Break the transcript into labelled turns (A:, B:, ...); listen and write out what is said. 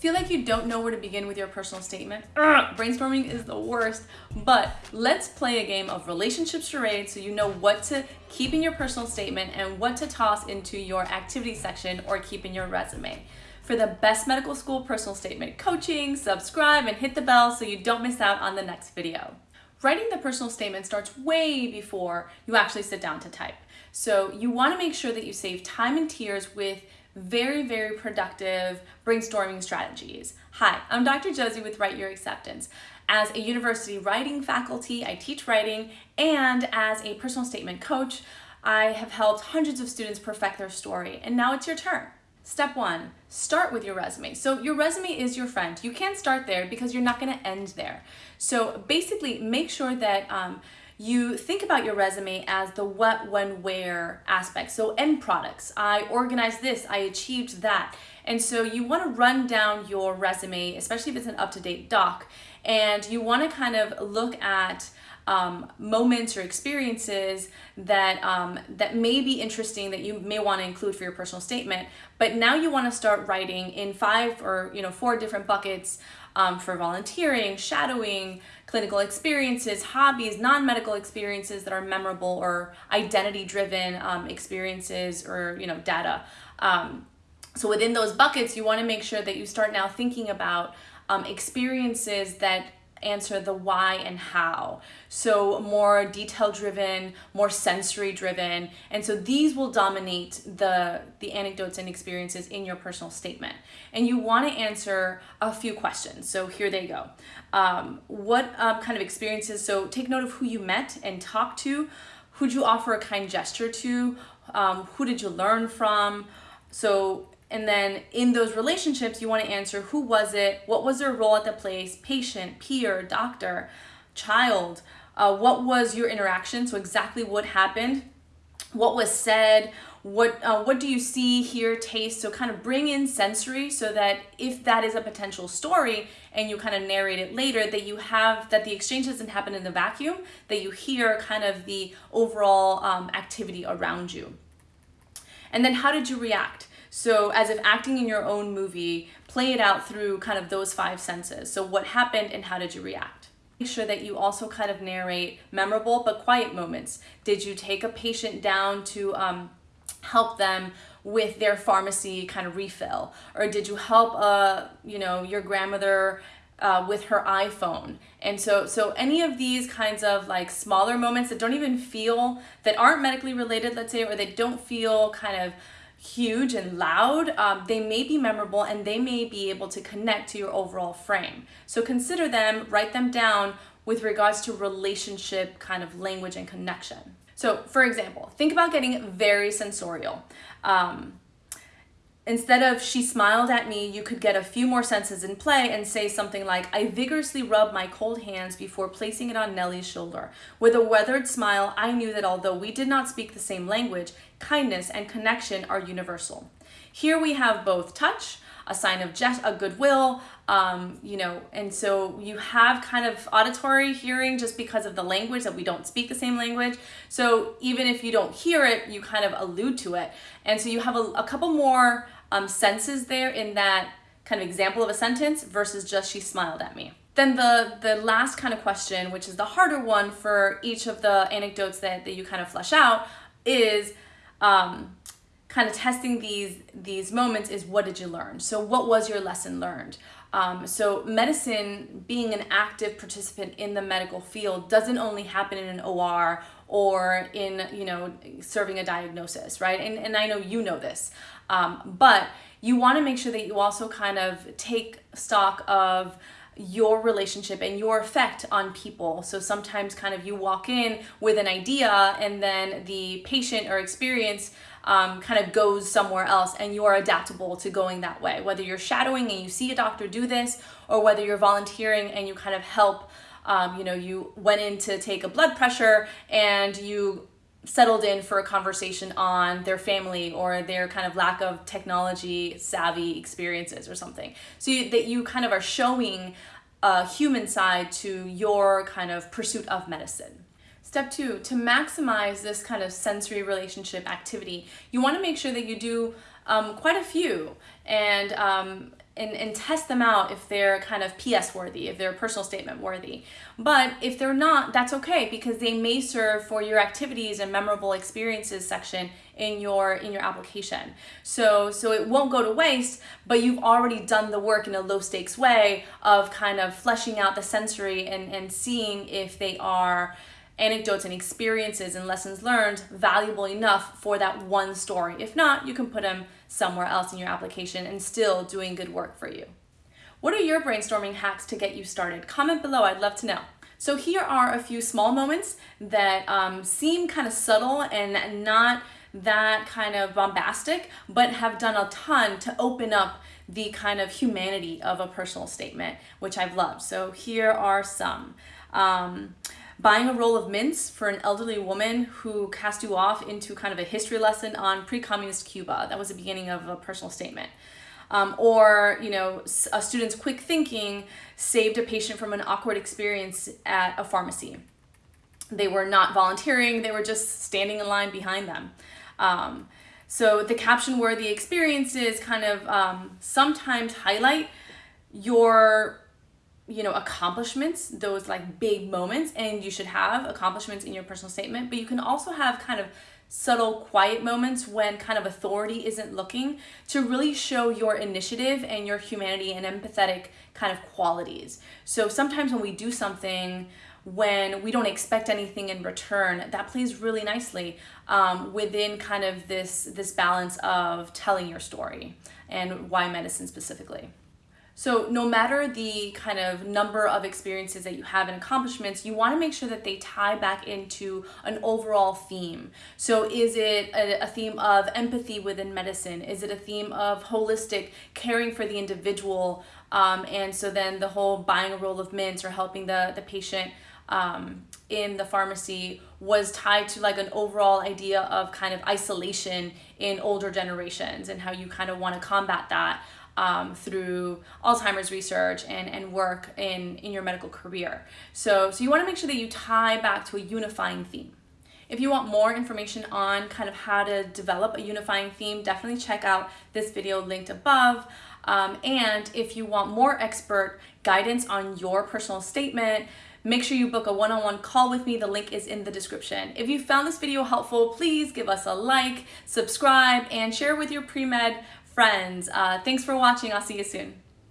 A: Feel like you don't know where to begin with your personal statement? Ugh, brainstorming is the worst, but let's play a game of relationship charade so you know what to keep in your personal statement and what to toss into your activity section or keep in your resume. For the best medical school personal statement coaching, subscribe and hit the bell so you don't miss out on the next video. Writing the personal statement starts way before you actually sit down to type. So you wanna make sure that you save time and tears with very, very productive brainstorming strategies. Hi, I'm Dr. Josie with Write Your Acceptance. As a university writing faculty, I teach writing, and as a personal statement coach, I have helped hundreds of students perfect their story, and now it's your turn. Step one, start with your resume. So your resume is your friend. You can't start there because you're not gonna end there. So basically make sure that um, you think about your resume as the what, when, where aspect. So end products, I organized this, I achieved that. And so you wanna run down your resume, especially if it's an up-to-date doc, and you wanna kind of look at um, moments or experiences that um, that may be interesting that you may want to include for your personal statement. But now you want to start writing in five or you know four different buckets um, for volunteering, shadowing, clinical experiences, hobbies, non-medical experiences that are memorable or identity-driven um, experiences or you know data. Um, so within those buckets, you want to make sure that you start now thinking about um, experiences that answer the why and how. So more detail driven, more sensory driven. And so these will dominate the, the anecdotes and experiences in your personal statement. And you wanna answer a few questions. So here they go. Um, what um, kind of experiences, so take note of who you met and talked to, who'd you offer a kind gesture to, um, who did you learn from, so and then in those relationships, you want to answer who was it, what was their role at the place, patient, peer, doctor, child, uh, what was your interaction, so exactly what happened, what was said, what uh, what do you see, hear, taste, so kind of bring in sensory so that if that is a potential story and you kind of narrate it later, that you have, that the exchange doesn't happen in the vacuum, that you hear kind of the overall um, activity around you. And then how did you react? So as if acting in your own movie, play it out through kind of those five senses. So what happened and how did you react? Make sure that you also kind of narrate memorable but quiet moments. Did you take a patient down to um, help them with their pharmacy kind of refill? Or did you help, uh, you know, your grandmother uh, with her iPhone. And so, so any of these kinds of like smaller moments that don't even feel, that aren't medically related, let's say, or they don't feel kind of huge and loud, um, they may be memorable and they may be able to connect to your overall frame. So consider them, write them down with regards to relationship kind of language and connection. So for example, think about getting very sensorial. Um, Instead of she smiled at me, you could get a few more senses in play and say something like, I vigorously rubbed my cold hands before placing it on Nellie's shoulder. With a weathered smile, I knew that although we did not speak the same language, kindness and connection are universal. Here we have both touch, a sign of just a goodwill, um, you know, and so you have kind of auditory hearing just because of the language that we don't speak the same language. So even if you don't hear it, you kind of allude to it. And so you have a, a couple more um, senses there in that kind of example of a sentence versus just she smiled at me. Then the, the last kind of question, which is the harder one for each of the anecdotes that, that you kind of flesh out, is um, kind of testing these, these moments is what did you learn? So what was your lesson learned? Um, so medicine, being an active participant in the medical field doesn't only happen in an OR or in, you know, serving a diagnosis, right? And, and I know you know this, um, but you want to make sure that you also kind of take stock of your relationship and your effect on people. So sometimes kind of you walk in with an idea and then the patient or experience um, kind of goes somewhere else and you are adaptable to going that way. Whether you're shadowing and you see a doctor do this or whether you're volunteering and you kind of help, um, you know, you went in to take a blood pressure and you settled in for a conversation on their family or their kind of lack of technology savvy experiences or something. So you, that you kind of are showing a human side to your kind of pursuit of medicine. Step two, to maximize this kind of sensory relationship activity, you want to make sure that you do um, quite a few and um, and, and test them out if they're kind of PS worthy, if they're personal statement worthy. But if they're not, that's okay because they may serve for your activities and memorable experiences section in your in your application. So so it won't go to waste, but you've already done the work in a low stakes way of kind of fleshing out the sensory and, and seeing if they are anecdotes and experiences and lessons learned valuable enough for that one story. If not, you can put them somewhere else in your application and still doing good work for you. What are your brainstorming hacks to get you started? Comment below, I'd love to know. So here are a few small moments that um, seem kind of subtle and not that kind of bombastic, but have done a ton to open up the kind of humanity of a personal statement, which I've loved. So here are some. Um, buying a roll of mints for an elderly woman who cast you off into kind of a history lesson on pre-communist Cuba. That was the beginning of a personal statement. Um, or, you know, a student's quick thinking saved a patient from an awkward experience at a pharmacy. They were not volunteering, they were just standing in line behind them. Um, so the caption-worthy experiences kind of um, sometimes highlight your you know, accomplishments, those like big moments, and you should have accomplishments in your personal statement, but you can also have kind of subtle quiet moments when kind of authority isn't looking to really show your initiative and your humanity and empathetic kind of qualities. So sometimes when we do something when we don't expect anything in return, that plays really nicely um, within kind of this, this balance of telling your story and why medicine specifically. So no matter the kind of number of experiences that you have and accomplishments, you want to make sure that they tie back into an overall theme. So is it a, a, theme of empathy within medicine? Is it a theme of holistic caring for the individual? Um, and so then the whole buying a roll of mints or helping the, the patient um, in the pharmacy was tied to like an overall idea of kind of isolation in older generations and how you kind of want to combat that um, through Alzheimer's research and, and work in, in your medical career. So, so you wanna make sure that you tie back to a unifying theme. If you want more information on kind of how to develop a unifying theme, definitely check out this video linked above. Um, and if you want more expert guidance on your personal statement, make sure you book a one-on-one -on -one call with me. The link is in the description. If you found this video helpful, please give us a like, subscribe, and share with your pre-med friends. Uh, thanks for watching. I'll see you soon.